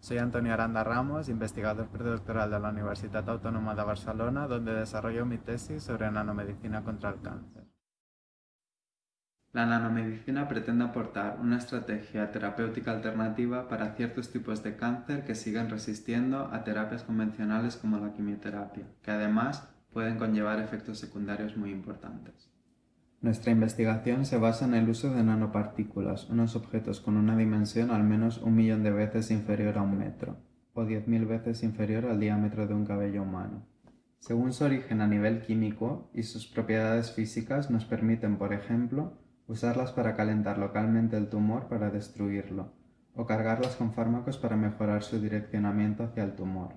Soy Antonio Aranda Ramos, investigador predoctoral de la Universidad Autónoma de Barcelona, donde desarrollo mi tesis sobre nanomedicina contra el cáncer. La nanomedicina pretende aportar una estrategia terapéutica alternativa para ciertos tipos de cáncer que siguen resistiendo a terapias convencionales como la quimioterapia, que además pueden conllevar efectos secundarios muy importantes. Nuestra investigación se basa en el uso de nanopartículas, unos objetos con una dimensión al menos un millón de veces inferior a un metro, o 10.000 veces inferior al diámetro de un cabello humano. Según su origen a nivel químico y sus propiedades físicas nos permiten, por ejemplo, usarlas para calentar localmente el tumor para destruirlo, o cargarlas con fármacos para mejorar su direccionamiento hacia el tumor,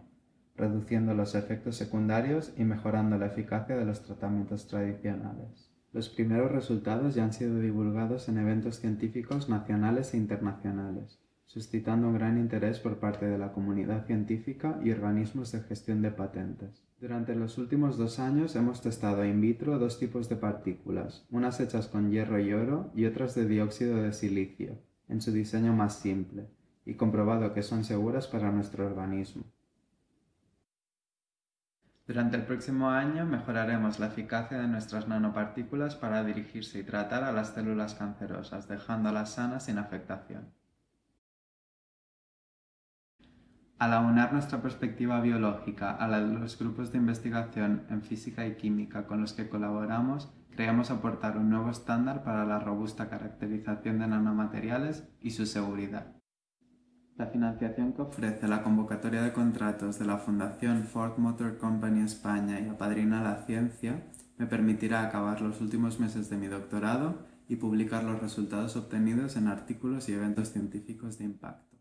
reduciendo los efectos secundarios y mejorando la eficacia de los tratamientos tradicionales. Los primeros resultados ya han sido divulgados en eventos científicos nacionales e internacionales, suscitando un gran interés por parte de la comunidad científica y organismos de gestión de patentes. Durante los últimos dos años hemos testado in vitro dos tipos de partículas, unas hechas con hierro y oro y otras de dióxido de silicio, en su diseño más simple, y comprobado que son seguras para nuestro organismo. Durante el próximo año mejoraremos la eficacia de nuestras nanopartículas para dirigirse y tratar a las células cancerosas, dejándolas sanas sin afectación. Al aunar nuestra perspectiva biológica a la de los grupos de investigación en física y química con los que colaboramos, creemos aportar un nuevo estándar para la robusta caracterización de nanomateriales y su seguridad. La financiación que ofrece la convocatoria de contratos de la Fundación Ford Motor Company España y Apadrina la Ciencia me permitirá acabar los últimos meses de mi doctorado y publicar los resultados obtenidos en artículos y eventos científicos de impacto.